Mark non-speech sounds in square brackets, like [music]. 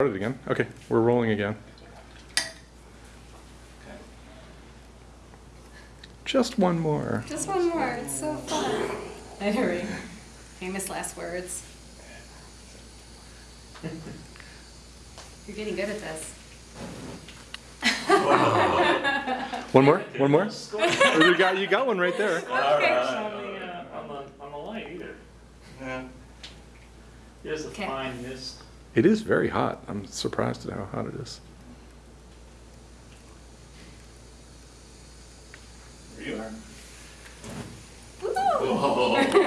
Started again. Okay, we're rolling again. Just one more. Just one more. It's so fun. I hurry. Famous last words. You're getting good at this. One more? One more? Oh, [laughs] you got you got one right there. [laughs] on the, uh, on the, on the light either. Yeah. There's a Okay. fine mist. It is very hot. I'm surprised at how hot it is. There you are. Woo! [laughs] Oh,